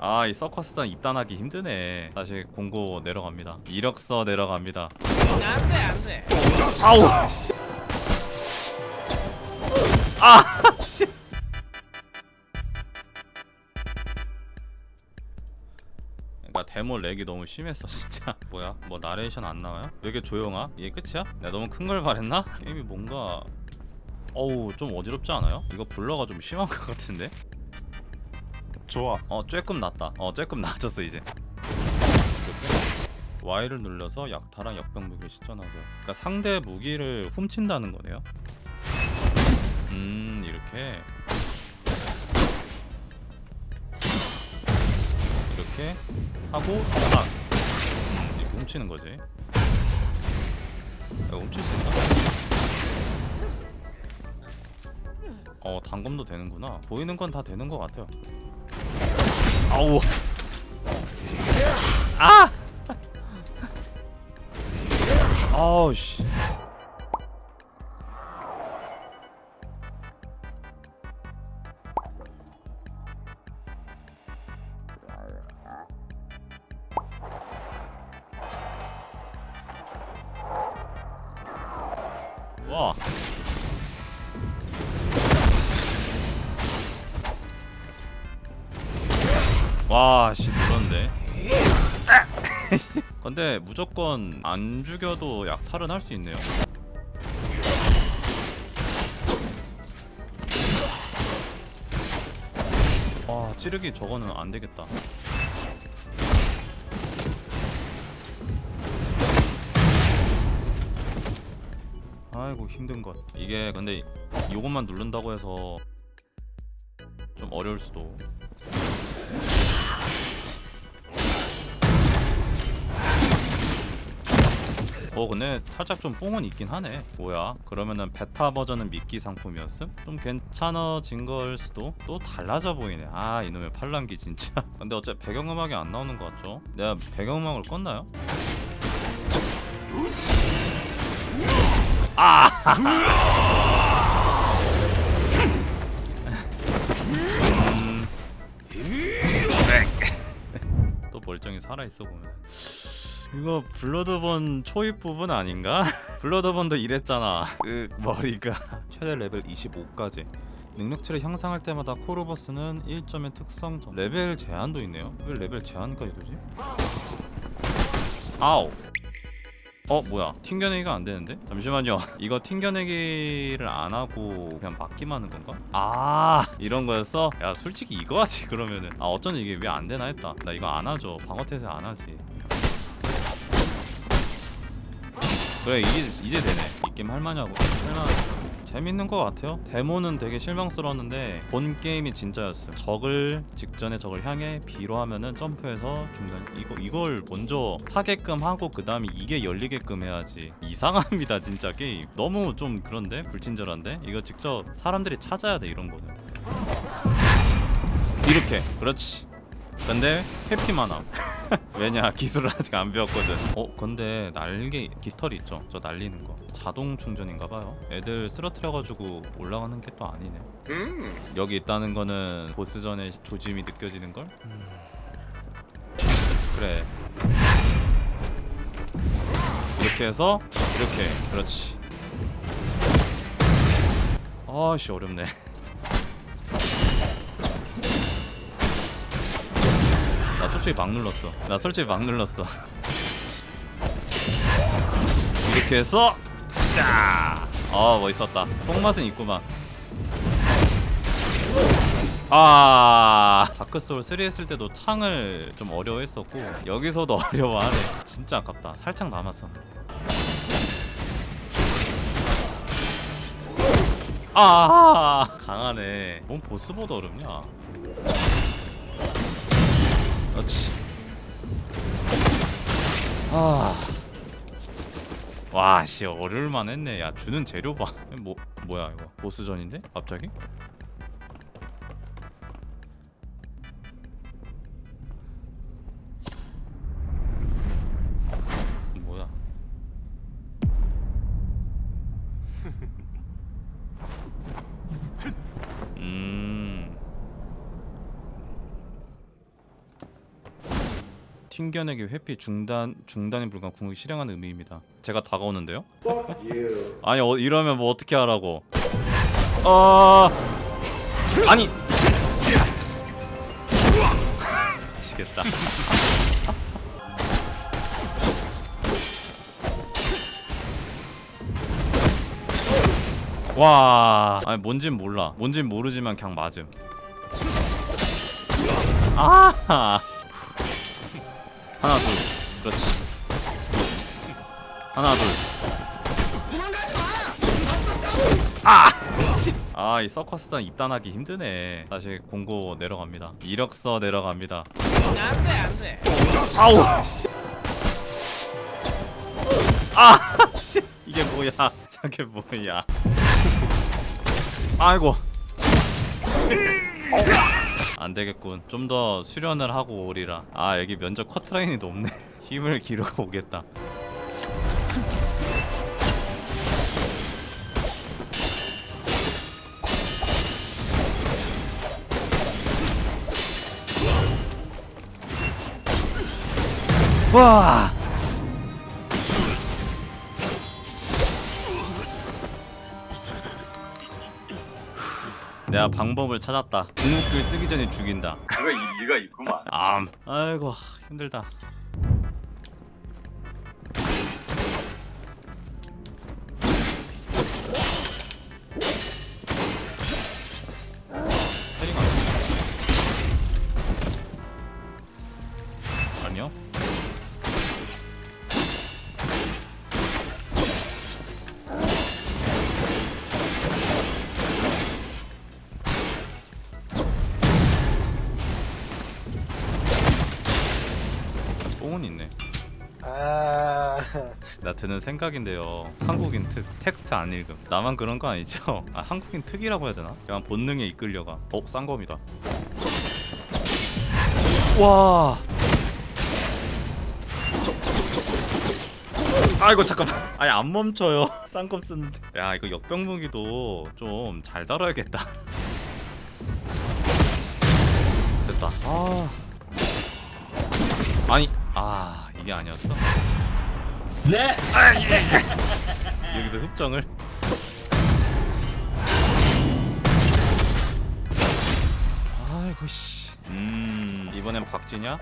아 이 서커스단 입단하기 힘드네 다시 공고 내려갑니다 이력서 내려갑니다 안돼 안돼 아우 아 씨. 그러니까 데모 렉이 너무 심했어 진짜 뭐야 뭐 나레이션 안 나와요? 왜 이렇게 조용하? 이게 끝이야? 내가 너무 큰 걸 바랬나? 게임이 뭔가 어우 좀 어지럽지 않아요? 이거 블러가 좀 심한 것 같은데? 좋아. 어 조금 낫다. 어 조금 나아졌어 이제. Y를 눌러서 약탈한 역병 무기를 시전하세요. 그러니까 상대 무기를 훔친다는 거네요. 음 이렇게. 이렇게 하고 딱 음, 이렇게 훔치는 거지. 이거 훔칠 수 있나? 어 단검도 되는구나. 보이는 건 다 되는 것 같아요 아우. 아! 아우 씨 와, 씨, 눌렀네. 근데 무조건 안 죽여도 약탈은 할 수 있네요. 와, 찌르기 저거는 안 되겠다. 아이고 힘든 것. 이게 근데 요것만 누른다고 해서 좀 어려울 수도. 어 근데 살짝 좀 뽕은 있긴 하네 뭐야 그러면은 베타 버전은 미끼 상품이었음? 좀 괜찮아진 걸 수도 또 달라져 보이네 아 이놈의 팔랑기 진짜 근데 어차피 배경음악이 안 나오는 것 같죠? 내가 배경음악을 껐나요? 음. 또 멀쩡히 살아있어 보면 이거 Bloodborne 초입 부분 아닌가? Bloodborne도 이랬잖아. 그 머리가. 최대 레벨 25까지. 능력치를 향상할 때마다 코르버스는 1점의 특성 점 레벨 제한도 있네요. 왜 레벨 제한까지 되지? 아우 어 뭐야. 튕겨내기가 안 되는데? 잠시만요. 이거 튕겨내기를 안 하고 그냥 막기만 하는 건가? 아 이런 거였어? 야 솔직히 이거 하지 그러면은. 아 어쩐지 이게 왜 안 되나 했다. 나 이거 안 하죠. 방어 태세 안 하지 그래 이제 이제 되네. 이 게임 할만하고. 할만 재밌는 것 같아요? 데모는 되게 실망스러웠는데 본 게임이 진짜였어요. 적을 직전에 적을 향해 B로 하면은 점프해서 중간 이거 이걸 먼저 하게끔 하고 그 다음에 이게 열리게끔 해야지. 이상합니다 진짜 게임. 너무 좀 그런데? 불친절한데? 이거 직접 사람들이 찾아야 돼 이런 거는. 이렇게. 그렇지. 근데 회피만 함 왜냐 기술을 아직 안 배웠거든. 어 근데 날개 깃털이 있죠? 저 날리는 거. 자동 충전인가봐요. 애들 쓰러뜨려가지고 올라가는 게 또 아니네. 여기 있다는 거는 보스전의 조짐이 느껴지는걸? 그래. 이렇게 해서 이렇게. 그렇지. 아씨 어렵네 솔직히 막 눌렀어. 나 솔직히 막 눌렀어. 이렇게 해서 짜 어 멋있었다. 뽕맛은 있구만. 아! 다크소울 3 했을 때도 창을 좀 어려워했었고 여기서도 어려워하네. 진짜 아깝다. 살짝 남았었는데 아! 강하네. 뭔 보스보다 어렵냐 그렇지 아. 와, 씨, 어려울만 했네. 야, 주는 재료 봐. 뭐, 뭐야, 이거. 보스전인데? 갑자기? 튕겨내기 회피 중단 중단이 불가한 궁극 실행하는 의미입니다. 제가 다가오는데요? 아니 어, 이러면 뭐 어떻게 하라고? 어 아니 미치겠다. 와, 아니 뭔진 몰라. 뭔진 모르지만 그냥 맞음. 아, 하나 둘, 그렇지. 하나 둘. 아, 아, 이 서커스단 입단하기 힘드네. 다시 공고 내려갑니다. 이력서 내려갑니다. 안돼 안돼 아우. 아, 씨, 이게 뭐야? 저게 뭐야? 아이고. 안 되겠군. 좀 더 수련을 하고 오리라. 아 여기 면접 커트라인이 높네. 힘을 기르고 오겠다. 와. 내가 방법을 찾았다. 궁극기를 쓰기 전에 죽인다. 그거 일리가 있구만. 암. 아이고 힘들다. 나 드는 생각인데요. 한국인 특 텍스트 안 읽음. 나만 그런 거 아니죠? 아 한국인 특이라고 해야 되나? 그냥 본능에 이끌려가. 어 쌍검이다. 와. 아이고 잠깐만. 아니 안 멈춰요. 쌍검 쓰는데. 야 이거 역병 무기도 좀 잘 다뤄야겠다. 됐다. 아. 아니 아 이게 아니었어? 네. 여기서 흡정을 아이고 씨. 음 이번엔 박쥐냐?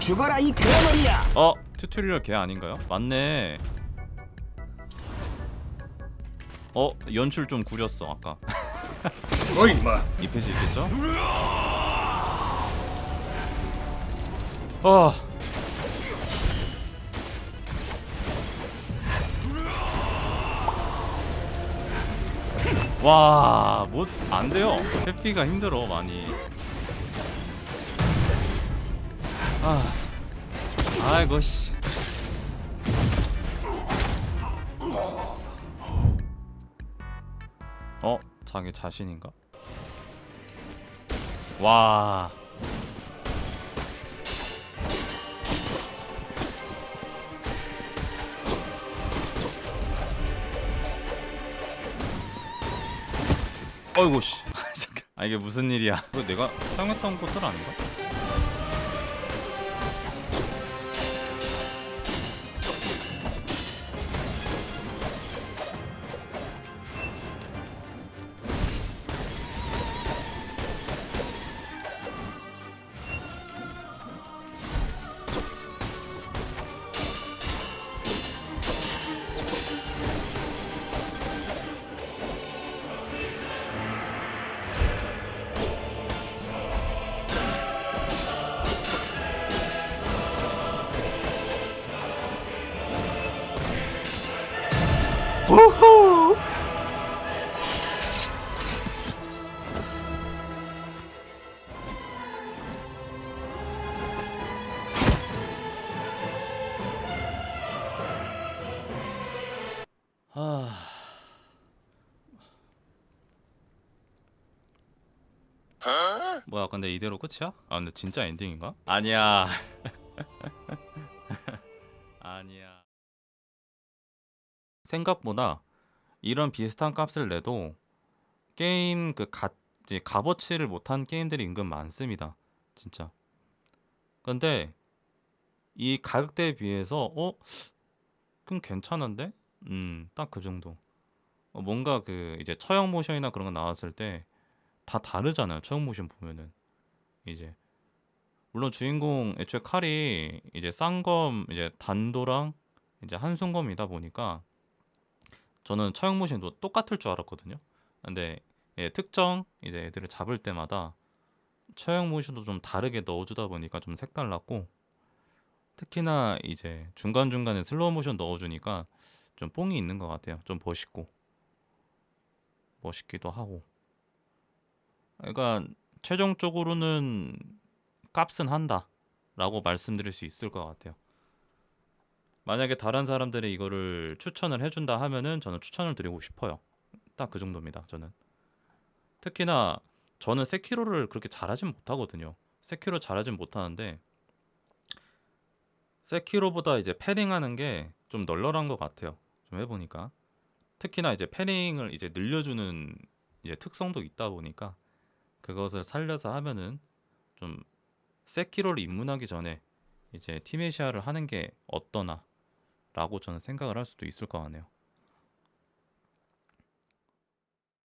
죽어라 이 대머리야 어 튜토리얼 걔 아닌가요? 맞네. 어 연출 좀 구렸어 아까. 뭐 임마. 이 페이지 있겠죠? 어. 와, 뭐안 돼요. 회피가 힘들어 많이. 아, 아이고 씨. 어, 자기 자신인가? 와. 어이구 씨. 아, 이게 무슨 일이야? 이거 내가 사용했던 것들 아닌가? 우후. 아. 뭐야 근데 이대로 끝이야? 아 근데 진짜 엔딩인가? 아니야 아니야 생각보다 이런 비슷한 값을 내도 게임 그 가, 이제 값어치를 못한 게임들이 은근 많습니다. 진짜. 근데 이 가격대에 비해서 어? 그럼 괜찮은데? 음, 딱 그 정도. 어, 뭔가 그 이제 처형 모션이나 그런 거 나왔을 때 다 다르잖아요. 처형 모션 보면은 이제 물론 주인공 애초에 칼이 이제 쌍검 이제 단도랑 이제 한손검이다 보니까 저는 처형 모션도 똑같을 줄 알았거든요. 근데 예, 특정 이제 애들을 잡을 때마다 처형 모션도 좀 다르게 넣어주다 보니까 좀 색달랐고 특히나 이제 중간 중간에 슬로우 모션 넣어주니까 좀 뽕이 있는 것 같아요. 좀 멋있고 멋있기도 하고. 그러니까 최종적으로는 값은 한다 라고 말씀드릴 수 있을 것 같아요. 만약에 다른 사람들이 이거를 추천을 해준다 하면은 저는 추천을 드리고 싶어요. 딱 그 정도입니다. 저는 특히나 저는 세키로를 그렇게 잘하진 못하거든요. 세키로 잘하진 못하는데 세키로보다 이제 패링하는 게 좀 널널한 것 같아요. 좀 해보니까 특히나 이제 패링을 이제 늘려주는 이제 특성도 있다 보니까 그것을 살려서 하면은 좀 세키로를 입문하기 전에 이제 티메시아를 하는 게 어떠나 라고 저는 생각을 할 수도 있을 것 같네요.